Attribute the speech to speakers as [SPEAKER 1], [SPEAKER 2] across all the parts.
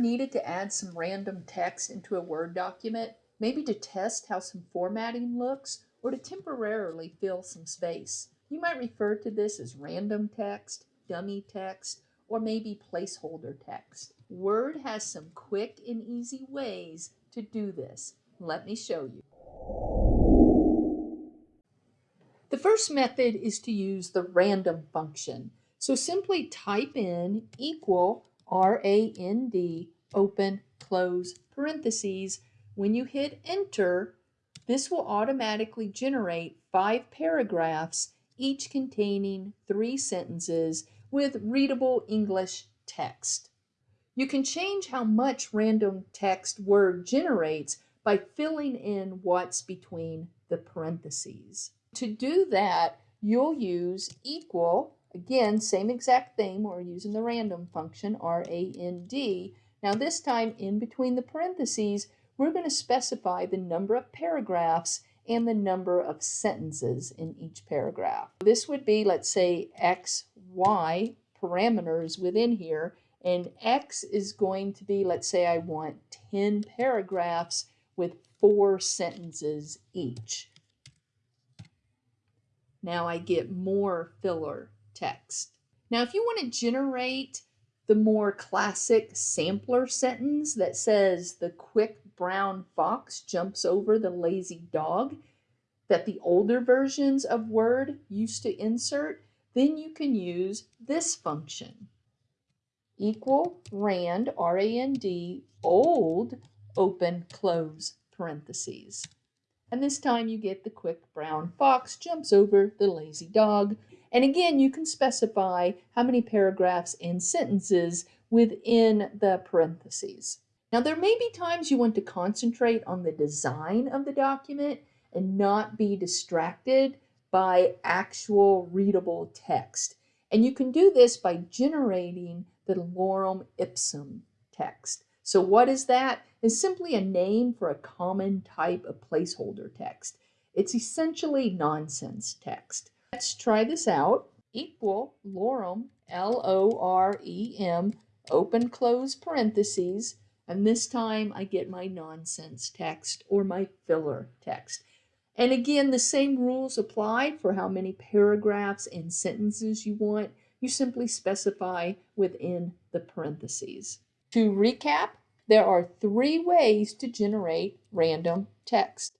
[SPEAKER 1] needed to add some random text into a Word document, maybe to test how some formatting looks or to temporarily fill some space? You might refer to this as random text, dummy text, or maybe placeholder text. Word has some quick and easy ways to do this. Let me show you. The first method is to use the random function. So simply type in equal R-A-N-D open close parentheses. When you hit enter, this will automatically generate five paragraphs each containing three sentences with readable English text. You can change how much random text Word generates by filling in what's between the parentheses. To do that, you'll use equal, again, same exact thing, we're using the random function, R-A-N-D. Now this time, in between the parentheses, we're going to specify the number of paragraphs and the number of sentences in each paragraph. This would be, let's say, x, y parameters within here, and x is going to be, let's say I want 10 paragraphs with four sentences each. Now I get more filler text. Now if you want to generate the more classic sampler sentence that says the quick brown fox jumps over the lazy dog that the older versions of Word used to insert, then you can use this function. Equal rand, R-A-N-D, old, open, close, parentheses. And this time you get the quick brown fox jumps over the lazy dog. And again, you can specify how many paragraphs and sentences within the parentheses. Now, there may be times you want to concentrate on the design of the document and not be distracted by actual readable text. And you can do this by generating the lorem ipsum text. So what is that? It's simply a name for a common type of placeholder text. It's essentially nonsense text. Let's try this out. Equal lorem, L-O-R-E-M, open close parentheses, and this time I get my nonsense text or my filler text. And again, the same rules apply for how many paragraphs and sentences you want. You simply specify within the parentheses. To recap, there are three ways to generate random text.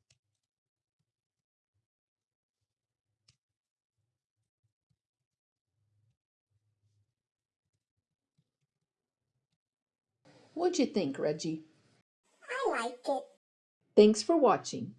[SPEAKER 1] What'd you think, Reggie?
[SPEAKER 2] I liked it.
[SPEAKER 1] Thanks for watching.